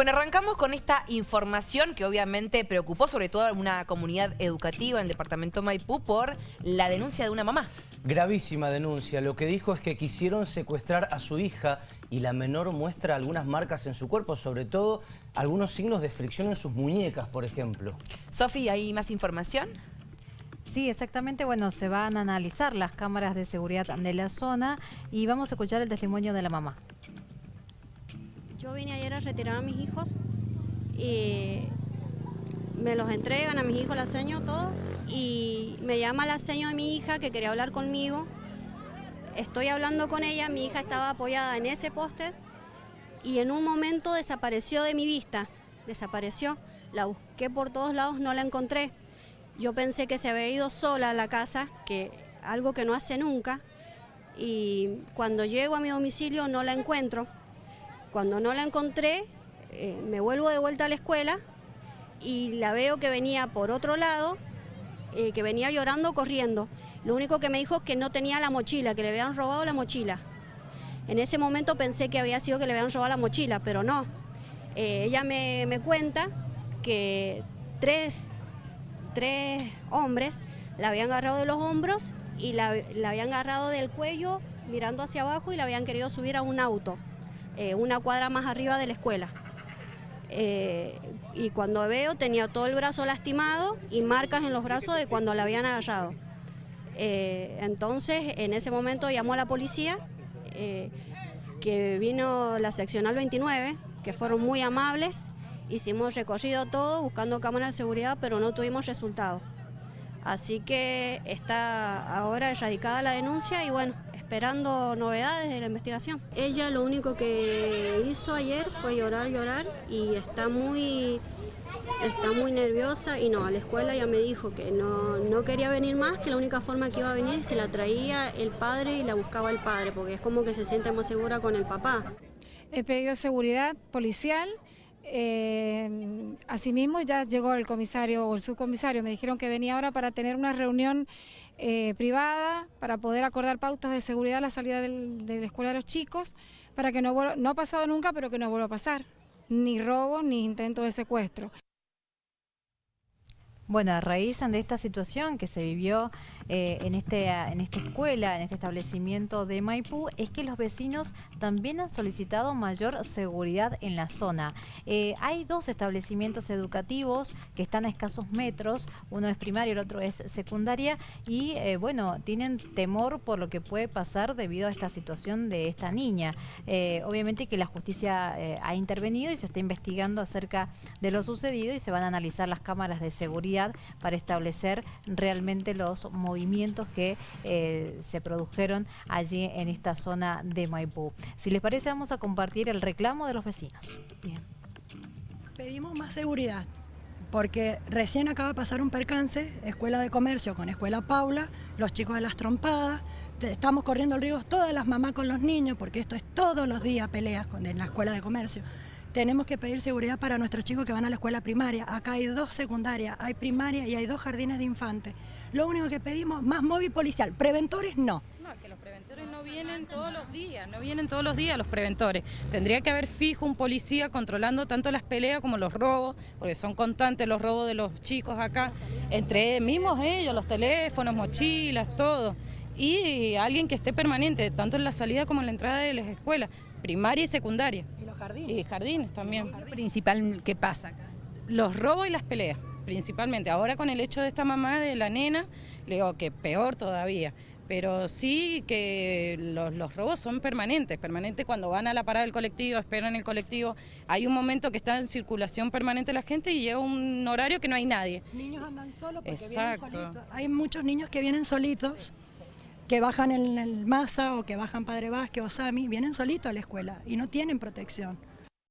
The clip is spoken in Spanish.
Bueno, arrancamos con esta información que obviamente preocupó sobre todo a una comunidad educativa en el departamento Maipú por la denuncia de una mamá. Gravísima denuncia. Lo que dijo es que quisieron secuestrar a su hija y la menor muestra algunas marcas en su cuerpo, sobre todo algunos signos de fricción en sus muñecas, por ejemplo. Sofi, ¿hay más información? Sí, exactamente. Bueno, se van a analizar las cámaras de seguridad de la zona y vamos a escuchar el testimonio de la mamá. Yo vine ayer a retirar a mis hijos y me los entregan a mis hijos la seño todo y me llama la seño de mi hija que quería hablar conmigo. Estoy hablando con ella, mi hija estaba apoyada en ese póster y en un momento desapareció de mi vista, desapareció. La busqué por todos lados, no la encontré. Yo pensé que se había ido sola a la casa, que algo que no hace nunca, y cuando llego a mi domicilio no la encuentro. Cuando no la encontré, eh, me vuelvo de vuelta a la escuela y la veo que venía por otro lado, eh, que venía llorando, corriendo. Lo único que me dijo es que no tenía la mochila, que le habían robado la mochila. En ese momento pensé que había sido que le habían robado la mochila, pero no. Eh, ella me, cuenta que tres, tres, hombres la habían agarrado de los hombros y la, la habían agarrado del cuello mirando hacia abajo y la habían querido subir a un auto. Eh, una cuadra más arriba de la escuela. Eh, y cuando veo tenía todo el brazo lastimado y marcas en los brazos de cuando la habían agarrado. Eh, entonces en ese momento llamó a la policía, que vino la seccional 29, que fueron muy amables, hicimos recorrido todo buscando cámaras de seguridad, pero no tuvimos resultados. Así que está ahora erradicada la denuncia y bueno, esperando novedades de la investigación. Ella lo único que hizo ayer fue llorar, llorar y está muy, está muy nerviosa y no, a la escuela ya me dijo que no, no quería venir más, que la única forma que iba a venir se la traía el padre y la buscaba el padre, porque es como que se siente más segura con el papá. He pedido seguridad policial, eh, asimismo ya llegó el comisario o el subcomisario, me dijeron que venía ahora para tener una reunión eh, privada, para poder acordar pautas de seguridad a la salida de la escuela de los chicos, para que no, no ha pasado nunca, pero que no vuelva a pasar, ni robo ni intento de secuestro. Bueno, a raíz de esta situación que se vivió eh, en, este, en esta escuela, en este establecimiento de Maipú, es que los vecinos también han solicitado mayor seguridad en la zona. Eh, hay dos establecimientos educativos que están a escasos metros, uno es primario, el otro es secundaria, y eh, bueno, tienen temor por lo que puede pasar debido a esta situación de esta niña. obviamente que la justicia ha intervenido y se está investigando acerca de lo sucedido y se van a analizar las cámaras de seguridad para establecer realmente los movimientos que eh, se produjeron allí en esta zona de Maipú. Si les parece, vamos a compartir el reclamo de los vecinos. Bien. Pedimos más seguridad, porque recién acaba de pasar un percance, Escuela de Comercio con Escuela Paula, los chicos de las trompadas, estamos corriendo el riesgo todas las mamás con los niños, porque esto es todos los días peleas en la Escuela de Comercio tenemos que pedir seguridad para nuestros chicos que van a la escuela primaria. Acá hay dos secundarias, hay primaria y hay dos jardines de infantes. Lo único que pedimos, más móvil policial. Preventores no. No, que los preventores no vienen todos los días, no vienen todos los días los preventores. Tendría que haber fijo un policía controlando tanto las peleas como los robos, porque son constantes los robos de los chicos acá, entre mismos ellos, los teléfonos, mochilas, todo y alguien que esté permanente, tanto en la salida como en la entrada de las escuelas, primaria y secundaria. ¿Y los jardines? Y jardines también. principal que pasa acá? Los robos y las peleas, principalmente. Ahora con el hecho de esta mamá de la nena, le digo que peor todavía. Pero sí que los, robos son permanentes, permanentes cuando van a la parada del colectivo, esperan el colectivo. Hay un momento que está en circulación permanente la gente y llega un horario que no hay nadie. Niños andan solos porque vienen solitos. Hay muchos niños que vienen solitos que bajan en el Masa o que bajan Padre Vázquez o Sami, vienen solitos a la escuela y no tienen protección.